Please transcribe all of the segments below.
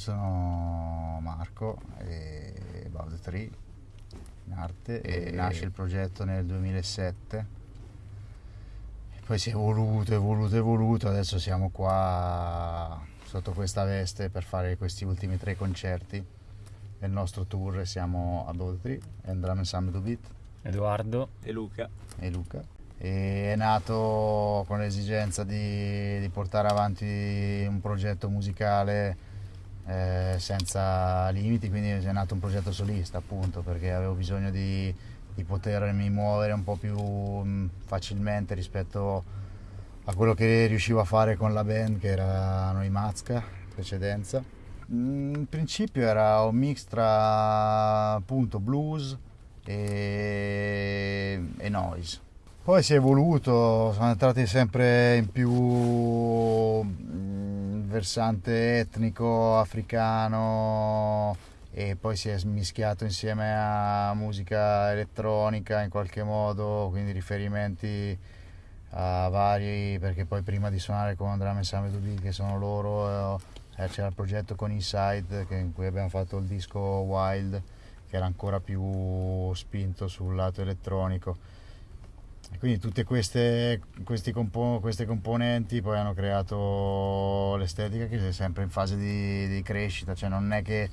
Sono Marco, e About the Tree in arte e, E- nasce il progetto nel 2007. E poi si è evoluto, evoluto, evoluto, adesso siamo qua sotto questa veste per fare questi ultimi tre concerti del nostro tour. Siamo About the Tree, and Drum Ensemble to Beat Edoardo. E Luca? e Luca. E è nato con l'esigenza di, di portare avanti un progetto musicale eh, senza limiti, quindi è nato un progetto solista appunto perché avevo bisogno di, di potermi muovere un po' più mh, facilmente rispetto a quello che riuscivo a fare con la band che era Noi Mazca in precedenza. Mm, In principio era un mix tra appunto blues e, e noise. Poi si è evoluto, sono entrati sempre in più mm, versante etnico, africano e poi si è mischiato insieme a musica elettronica in qualche modo, quindi riferimenti a vari, perché poi prima di suonare con Drum Ensemble 2 che sono loro, eh, c'era il progetto con Inside che- in cui abbiamo fatto il disco Wild che era ancora più spinto sul lato elettronico. Quindi tutte queste, compo- queste componenti poi hanno creato l'estetica che è sempre in fase di, di crescita, cioè non è che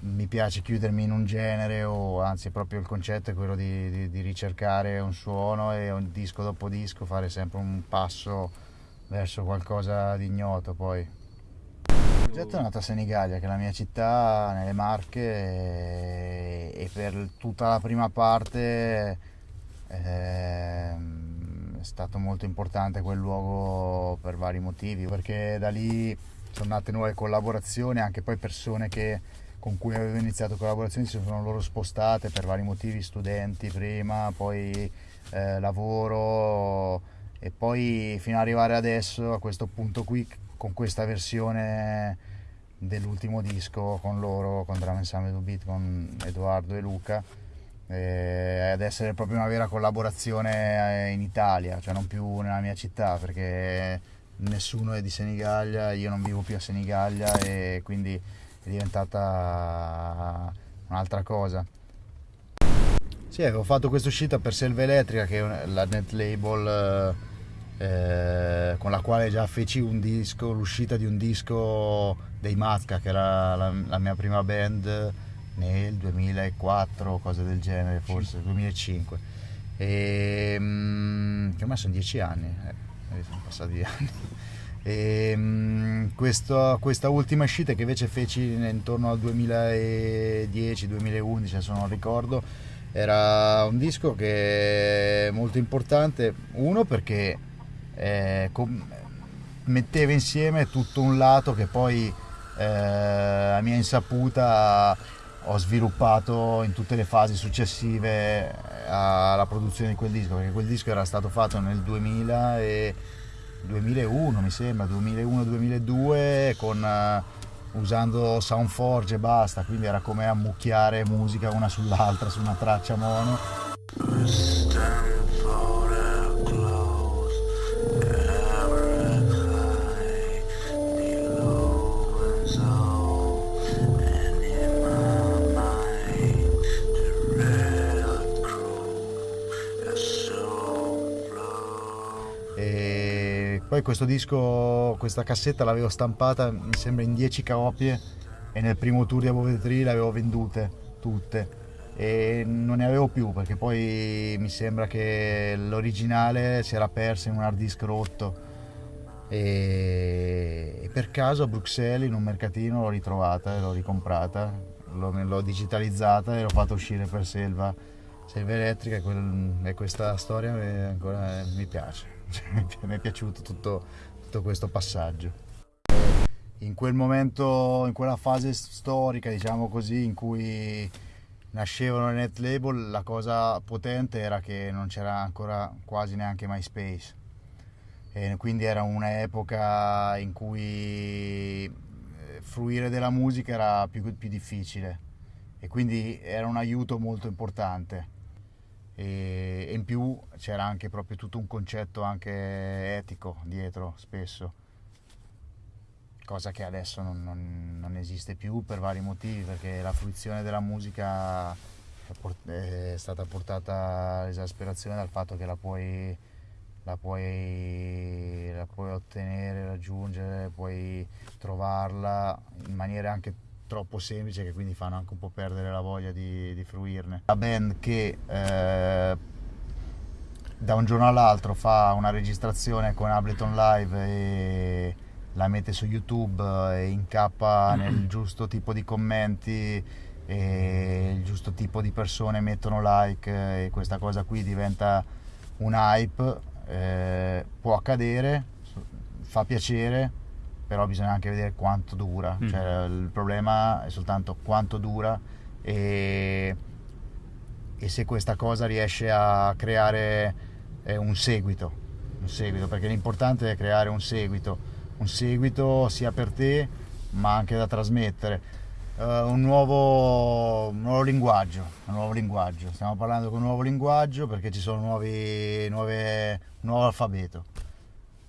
mi piace chiudermi in un genere o anzi proprio il concetto è quello di, di- di ricercare un suono e un disco dopo disco fare sempre un passo verso qualcosa di ignoto poi. Il progetto è nato a Senigallia, che è la mia città, nelle Marche, e, e per tutta la prima parte è stato molto importante quel luogo per vari motivi, perché da lì sono nate nuove collaborazioni, anche poi persone che, con cui avevo iniziato collaborazioni si sono loro spostate per vari motivi, studenti prima, poi eh, lavoro e poi fino ad arrivare adesso a questo punto qui con questa versione dell'ultimo disco con loro, con Drum Ensemble 2 Beat, con Edoardo e Luca eh, ad essere proprio una vera collaborazione eh, in Italia, cioè non più nella mia città perché nessuno è di Senigallia, io non vivo più a Senigallia e quindi è diventata un'altra cosa. Sì, avevo fatto questa uscita per Selva Elettrica che è la net label eh, con la quale già feci un disco, l'uscita di un disco dei Mazca che era la, la mia prima band nel 2004 cose del genere forse 2005 e mm, che ormai sono dieci anni eh, sono passati anni. E mm, questo- questa ultima uscita che invece feci intorno al 2010-2011 adesso non ricordo era un disco che è molto importante. Uno perché eh, metteva insieme tutto un lato che poi eh, a mia insaputa ho sviluppato in tutte le fasi successive alla produzione di quel disco perché quel disco era stato fatto nel 2000 e 2001 mi sembra 2001-2002 con eh, usando Soundforge e basta quindi era come ammucchiare musica una sull'altra su una traccia mono poi questo disco questa cassetta l'avevo stampata mi sembra in 10 copie e nel primo tour di Above the Tree le avevo vendute tutte. E non ne avevo più perché poi mi sembra che l'originale si era persa in un hard disk rotto. E, per caso a Bruxelles in un mercatino l'ho ritrovata e l'ho ricomprata. L'ho digitalizzata e l'ho fatta uscire per Selva Selva Elettrica quel- e questa storia ancora mi piace. Mi è piaciuto tutto, tutto questo passaggio. In quel momento, in quella fase storica, diciamo così, in cui nascevano le net label, la cosa potente era che non c'era ancora quasi neanche MySpace. E quindi era un'epoca in cui eh, fruire della musica era più, più difficile e quindi era un aiuto molto importante. E, in più c'era anche proprio tutto un concetto anche etico dietro spesso cosa che adesso non, non- non esiste più per vari motivi, perché la fruizione della musica è stata portata all'esasperazione dal fatto che la puoi, la puoi, la puoi ottenere, raggiungere, puoi trovarla in maniere anche troppo semplici che quindi fanno anche un po' perdere la voglia di, di fruirne. La band che eh, da un giorno all'altro fa una registrazione con Ableton Live e la mette su YouTube e incappa nel giusto tipo di commenti e il giusto tipo di persone mettono like e questa cosa qui diventa un hype, eh, può accadere, fa piacere, però bisogna anche vedere quanto dura, Mm. cioè, il problema è soltanto quanto dura e, e se questa cosa riesce a creare eh, un seguito, un seguito, perché l'importante è creare un seguito, un seguito sia per te ma anche da trasmettere. Eh, un, nuovo, un nuovo linguaggio, un nuovo linguaggio, stiamo parlando di un nuovo linguaggio perché ci sono nuovi, nuove, un nuovo alfabeto.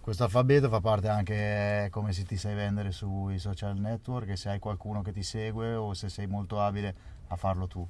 Questo alfabeto fa parte anche come se ti sai vendere sui social network se hai qualcuno che ti segue o se sei molto abile a farlo tu.